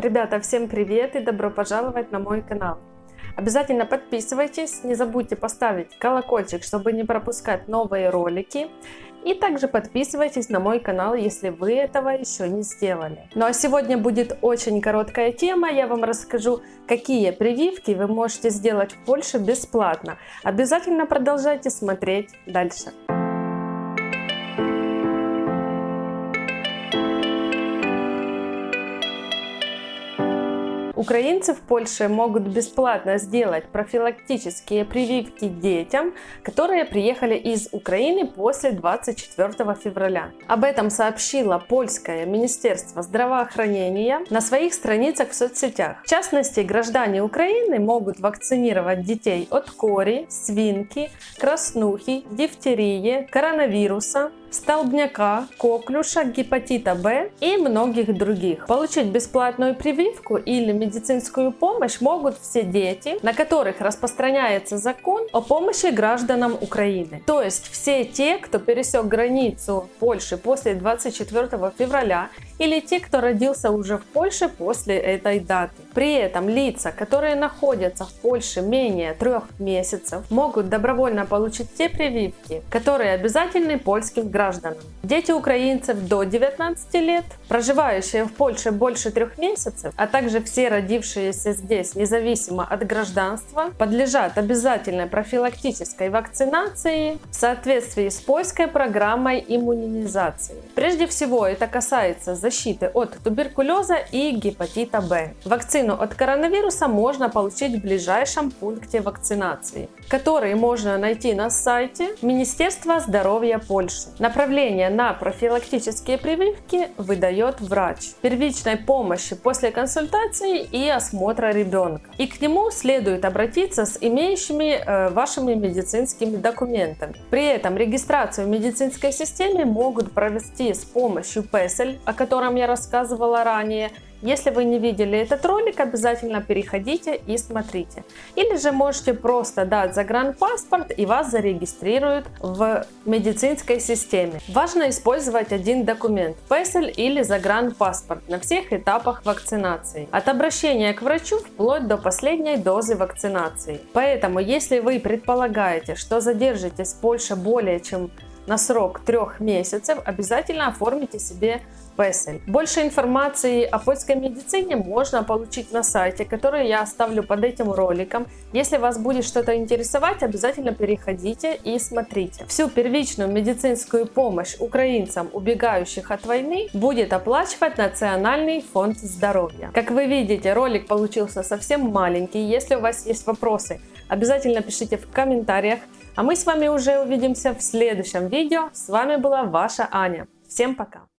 Ребята, всем привет и добро пожаловать на мой канал. Обязательно подписывайтесь, не забудьте поставить колокольчик, чтобы не пропускать новые ролики. И также подписывайтесь на мой канал, если вы этого еще не сделали. Ну а сегодня будет очень короткая тема. Я вам расскажу, какие прививки вы можете сделать в Польше бесплатно. Обязательно продолжайте смотреть дальше. Украинцы в Польше могут бесплатно сделать профилактические прививки детям, которые приехали из Украины после 24 февраля. Об этом сообщило польское Министерство здравоохранения на своих страницах в соцсетях. В частности, граждане Украины могут вакцинировать детей от кори, свинки, краснухи, дифтерии, коронавируса, столбняка, коклюша, гепатита Б и многих других. Получить бесплатную прививку или медицинскую помощь могут все дети, на которых распространяется закон о помощи гражданам Украины. То есть все те, кто пересек границу Польши после 24 февраля или те, кто родился уже в Польше после этой даты. При этом лица, которые находятся в Польше менее трех месяцев, могут добровольно получить те прививки, которые обязательны польским гражданам. Дети украинцев до 19 лет, проживающие в Польше больше трех месяцев, а также все родившиеся здесь независимо от гражданства, подлежат обязательной профилактической вакцинации в соответствии с польской программой иммунизации. Прежде всего это касается защиты от туберкулеза и гепатита Б. Вакцину от коронавируса можно получить в ближайшем пункте вакцинации, который можно найти на сайте Министерства здоровья Польши. Направление на профилактические прививки выдает врач первичной помощи после консультации и осмотра ребенка. И к нему следует обратиться с имеющими э, вашими медицинскими документами. При этом регистрацию в медицинской системе могут провести с помощью PESEL, о котором я рассказывала ранее, если вы не видели этот ролик, обязательно переходите и смотрите. Или же можете просто дать загранпаспорт и вас зарегистрируют в медицинской системе. Важно использовать один документ, PESEL или загранпаспорт на всех этапах вакцинации. От обращения к врачу вплоть до последней дозы вакцинации. Поэтому, если вы предполагаете, что задержитесь в Польше более чем на срок трех месяцев, обязательно оформите себе Песель. Больше информации о польской медицине можно получить на сайте, который я оставлю под этим роликом. Если вас будет что-то интересовать, обязательно переходите и смотрите. Всю первичную медицинскую помощь украинцам, убегающих от войны, будет оплачивать Национальный фонд здоровья. Как вы видите, ролик получился совсем маленький. Если у вас есть вопросы, обязательно пишите в комментариях. А мы с вами уже увидимся в следующем видео. С вами была ваша Аня. Всем пока!